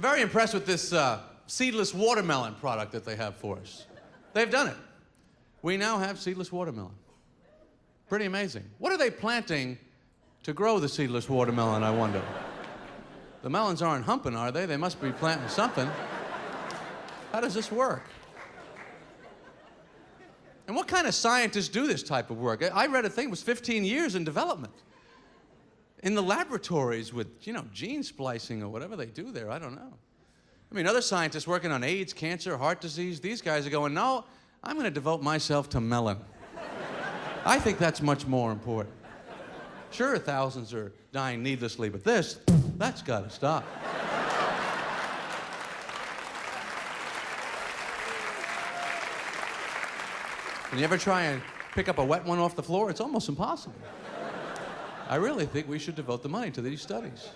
Very impressed with this uh, seedless watermelon product that they have for us. They've done it. We now have seedless watermelon. Pretty amazing. What are they planting to grow the seedless watermelon, I wonder? The melons aren't humping, are they? They must be planting something. How does this work? And what kind of scientists do this type of work? I read a thing, it was 15 years in development. In the laboratories with, you know, gene splicing or whatever they do there, I don't know. I mean, other scientists working on AIDS, cancer, heart disease, these guys are going, no, I'm going to devote myself to melon. I think that's much more important. Sure, thousands are dying needlessly, but this, that's got to stop. When you ever try and pick up a wet one off the floor, it's almost impossible. I really think we should devote the money to these studies.